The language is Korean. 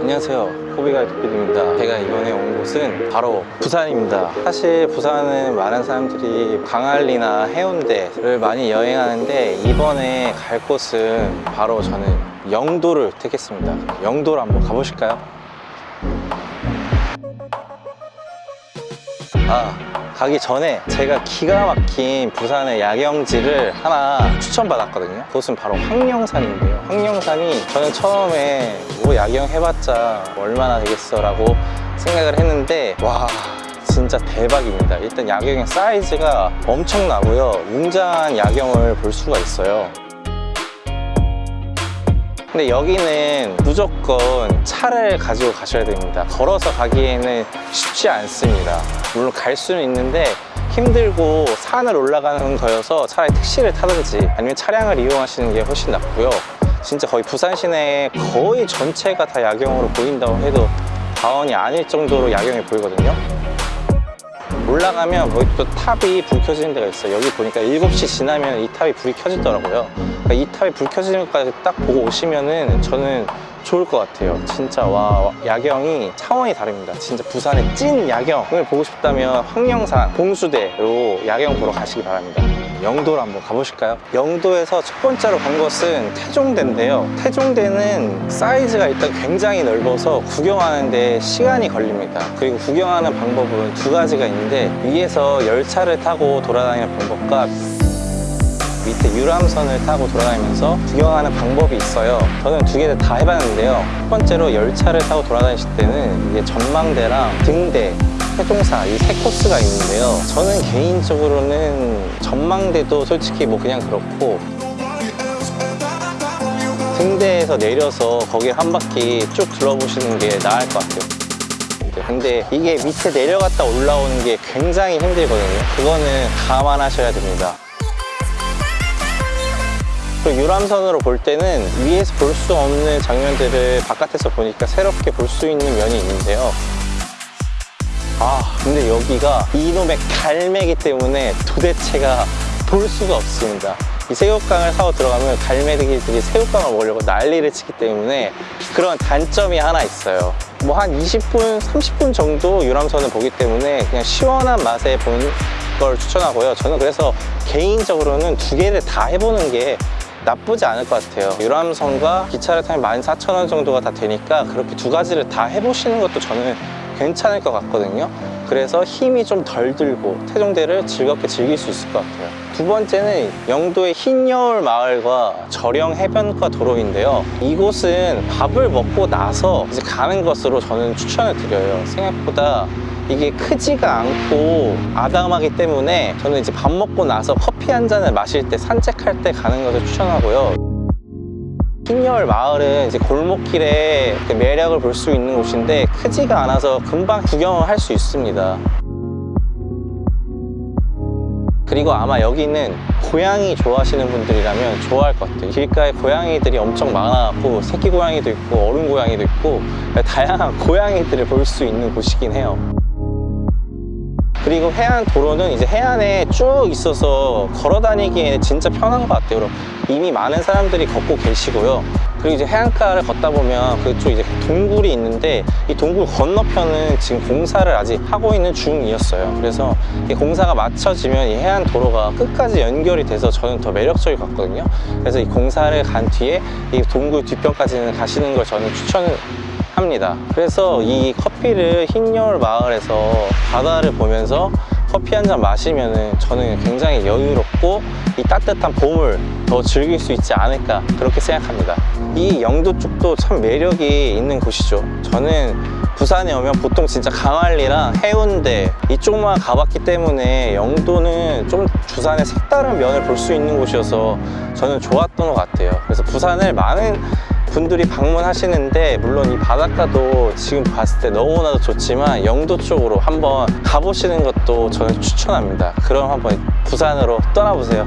안녕하세요. 호비가이드입니다. 제가 이번에 온 곳은 바로 부산입니다. 사실 부산은 많은 사람들이 광안리나 해운대를 많이 여행하는데 이번에 갈 곳은 바로 저는 영도를 택했습니다. 영도를 한번 가보실까요? 아 가기 전에 제가 기가 막힌 부산의 야경지를 하나 추천받았거든요. 그곳은 바로 황령산인데요. 황령산이 저는 처음에 뭐 야경 해봤자 얼마나 되겠어 라고 생각을 했는데 와 진짜 대박입니다. 일단 야경의 사이즈가 엄청나고요. 웅장한 야경을 볼 수가 있어요 근데 여기는 무조건 차를 가지고 가셔야 됩니다. 걸어서 가기에는 쉽지 않습니다. 물론 갈 수는 있는데 힘들고 산을 올라가는 거여서 차라리 택시를 타든지 아니면 차량을 이용하시는 게 훨씬 낫고요. 진짜 거의 부산 시내 거의 전체가 다 야경으로 보인다고 해도 과언이 아닐 정도로 야경이 보이거든요 올라가면 거기 또 탑이 불 켜지는 데가 있어요. 여기 보니까 7시 지나면 이 탑이 불이 켜지더라고요. 그러니까 이 탑이 불 켜지는 것까지 딱 보고 오시면은 저는 좋을 것 같아요. 진짜 와 야경이 차원이 다릅니다. 진짜 부산의 찐 야경을 보고 싶다면 황령산 봉수대로 야경 보러 가시기 바랍니다. 영도로 한번 가보실까요? 영도에서 첫 번째로 간 것은 태종대인데요. 태종대는 사이즈가 일단 굉장히 넓어서 구경하는데 시간이 걸립니다. 그리고 구경하는 방법은 두 가지가 있는데 위에서 열차를 타고 돌아다니는 방법과 밑에 유람선을 타고 돌아다니면서 구경하는 방법이 있어요. 저는 두개다 해봤는데요. 첫 번째로 열차를 타고 돌아다니실 때는 이게 전망대랑 등대 세종사 이 세 코스가 있는데요. 저는 개인적으로는 전망대도 솔직히 뭐 그냥 그렇고 등대에서 내려서 거기 한 바퀴 쭉 둘러보시는 게 나을 것 같아요. 근데 이게 밑에 내려갔다 올라오는 게 굉장히 힘들거든요. 그거는 감안하셔야 됩니다 그리고 유람선으로 볼 때는 위에서 볼 수 없는 장면들을 바깥에서 보니까 새롭게 볼 수 있는 면이 있는데요. 아 근데 여기가 이놈의 갈매기 때문에 도대체가 볼 수가 없습니다. 이 새우깡을 사고 들어가면 갈매기들이 새우깡을 먹으려고 난리를 치기 때문에 그런 단점이 하나 있어요. 뭐 한 20분, 30분 정도 유람선을 보기 때문에 그냥 시원한 맛에 본걸 추천하고요. 저는 그래서 개인적으로는 두 개를 다 해보는 게 나쁘지 않을 것 같아요. 유람선과 기차를 타면 14,000원 정도가 다 되니까 그렇게 두 가지를 다 해보시는 것도 저는 괜찮을 것 같거든요. 그래서 힘이 좀 덜 들고 태종대를 즐겁게 즐길 수 있을 것 같아요. 두 번째는 영도의 흰 여울 마을과 저령 해변가 도로인데요. 이곳은 밥을 먹고 나서 이제 가는 것으로 저는 추천을 드려요. 생각보다 이게 크지가 않고 아담하기 때문에 저는 이제 밥 먹고 나서 커피 한 잔을 마실 때 산책할 때 가는 것을 추천하고요 흰여울 마을은 이제 골목길에 그 매력을 볼 수 있는 곳인데 크지가 않아서 금방 구경을 할 수 있습니다. 그리고 아마 여기는 고양이 좋아하시는 분들이라면 좋아할 것 같아요. 길가에 고양이들이 엄청 많아갖고 새끼 고양이도 있고 어른 고양이도 있고 다양한 고양이들을 볼 수 있는 곳이긴 해요 그리고 해안 도로는 이제 해안에 쭉 있어서 걸어 다니기에는 진짜 편한 것 같아요. 이미 많은 사람들이 걷고 계시고요. 그리고 이제 해안가를 걷다 보면 그쪽 이제 동굴이 있는데 이 동굴 건너편은 지금 공사를 아직 하고 있는 중이었어요. 그래서 이 공사가 마쳐지면 이 해안 도로가 끝까지 연결이 돼서 저는 더 매력적일 것 같거든요. 그래서 이 공사를 간 뒤에 이 동굴 뒤편까지는 가시는 걸 저는 추천을 합니다. 그래서 이 커피를 흰여울 마을에서 바다를 보면서 커피 한 잔 마시면 저는 굉장히 여유롭고 이 따뜻한 봄을 더 즐길 수 있지 않을까 그렇게 생각합니다. 이 영도 쪽도 참 매력이 있는 곳이죠. 저는 부산에 오면 보통 진짜 강안리랑 해운대 이쪽만 가봤기 때문에 영도는 좀 부산의 색다른 면을 볼 수 있는 곳이어서 저는 좋았던 것 같아요. 그래서 부산을 많은 분들이 방문하시는데 물론 이 바닷가도 지금 봤을 때 너무나도 좋지만 영도 쪽으로 한번 가보시는 것도 저는 추천합니다. 그럼 한번 부산으로 떠나보세요